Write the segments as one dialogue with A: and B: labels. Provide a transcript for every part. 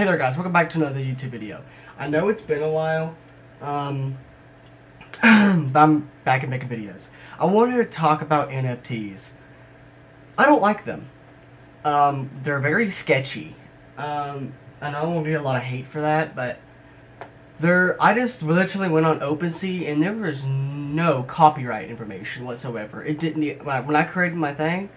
A: Hey there guys, welcome back to another YouTube video. I know it's been a while, um, but I'm back and making videos. I wanted to talk about NFTs. I don't like them. Um, they're very sketchy. Um, I know I won't get a lot of hate for that, but they're, I just literally went on OpenSea and there was no copyright information whatsoever. It didn't, when I created my thing,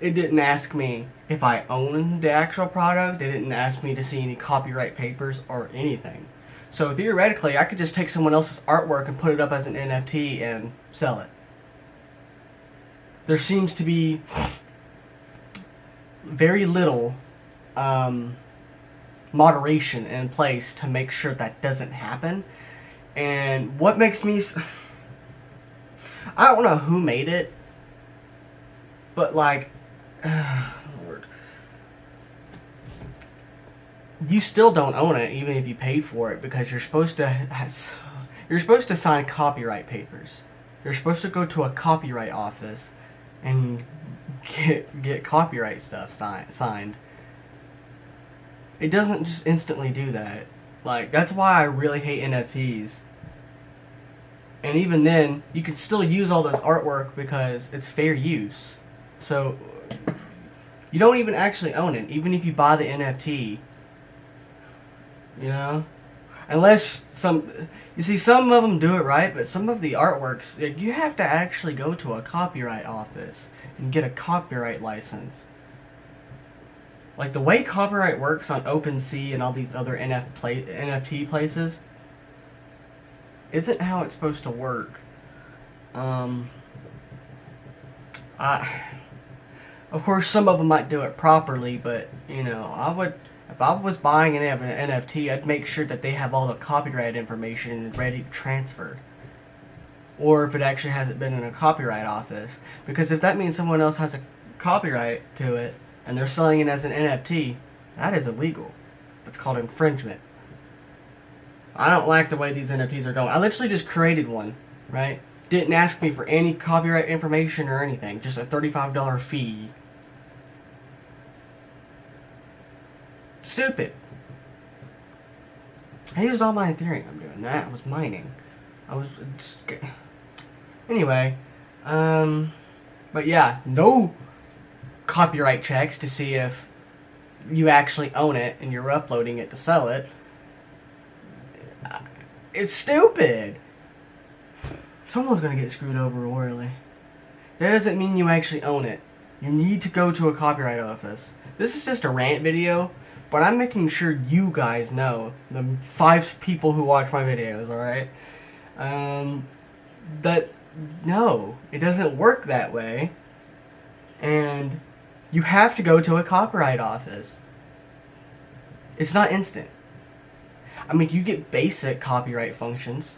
A: it didn't ask me if I owned the actual product. It didn't ask me to see any copyright papers or anything. So theoretically, I could just take someone else's artwork and put it up as an NFT and sell it. There seems to be very little um, moderation in place to make sure that doesn't happen. And what makes me... I don't know who made it, but like Lord. You still don't own it, even if you paid for it, because you're supposed to you're supposed to sign copyright papers. You're supposed to go to a copyright office and get get copyright stuff signed. It doesn't just instantly do that. Like that's why I really hate NFTs. And even then, you can still use all this artwork because it's fair use. So you don't even actually own it, even if you buy the NFT. You know? Unless some... You see, some of them do it right, but some of the artworks, you have to actually go to a copyright office and get a copyright license. Like, the way copyright works on OpenSea and all these other NF play, NFT places isn't how it's supposed to work. Um... I... Of course, some of them might do it properly, but, you know, I would, if I was buying an NFT, I'd make sure that they have all the copyright information ready to transfer. Or if it actually hasn't been in a copyright office. Because if that means someone else has a copyright to it, and they're selling it as an NFT, that is illegal. That's called infringement. I don't like the way these NFTs are going. I literally just created one, right? Didn't ask me for any copyright information or anything. Just a $35 fee. Stupid. Here's all my Ethereum I'm doing. That I was mining. I was... Just... Anyway. Um... But yeah, no copyright checks to see if you actually own it and you're uploading it to sell it. It's stupid. Someone's gonna get screwed over royally. That doesn't mean you actually own it. You need to go to a copyright office. This is just a rant video, but I'm making sure you guys know, the five people who watch my videos, alright? Um, that, no, it doesn't work that way. And you have to go to a copyright office. It's not instant. I mean, you get basic copyright functions.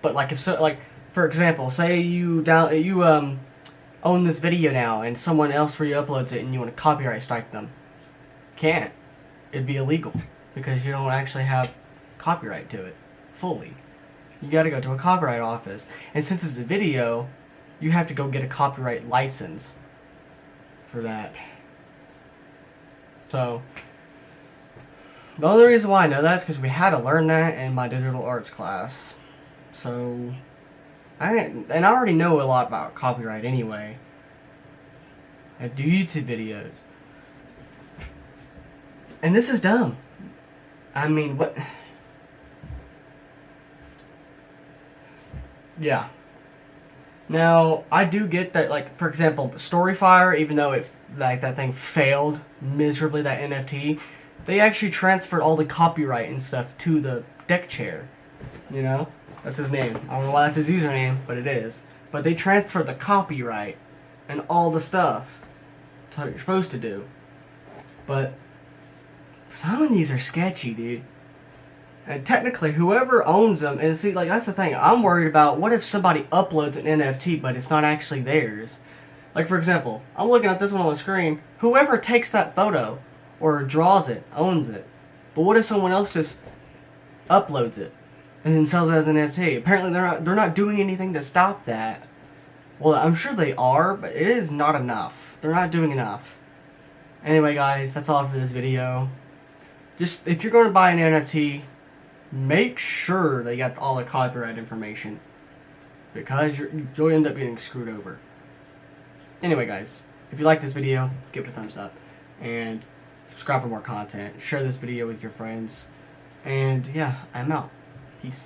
A: But like if so, like for example, say you down you um own this video now and someone else re-uploads it and you want to copyright strike them, can't. It'd be illegal because you don't actually have copyright to it fully. You got to go to a copyright office, and since it's a video, you have to go get a copyright license for that. So, the only reason why I know that is because we had to learn that in my digital arts class. So, I and I already know a lot about copyright anyway. I do YouTube videos. And this is dumb. I mean, what... Yeah. Now, I do get that, like, for example, Storyfire, even though it, like, that thing failed miserably, that NFT, they actually transferred all the copyright and stuff to the deck chair, you know? That's his name. I don't know why that's his username, but it is. But they transferred the copyright and all the stuff. That's what you're supposed to do. But some of these are sketchy, dude. And technically, whoever owns them, and see, like, that's the thing. I'm worried about what if somebody uploads an NFT, but it's not actually theirs. Like, for example, I'm looking at this one on the screen. Whoever takes that photo or draws it owns it. But what if someone else just uploads it? and then sells it as an NFT. Apparently they're not, they're not doing anything to stop that. Well, I'm sure they are, but it is not enough. They're not doing enough. Anyway, guys, that's all for this video. Just if you're going to buy an NFT, make sure they got all the copyright information because you're, you'll end up getting screwed over. Anyway, guys, if you like this video, give it a thumbs up and subscribe for more content. Share this video with your friends. And yeah, I'm out. Peace.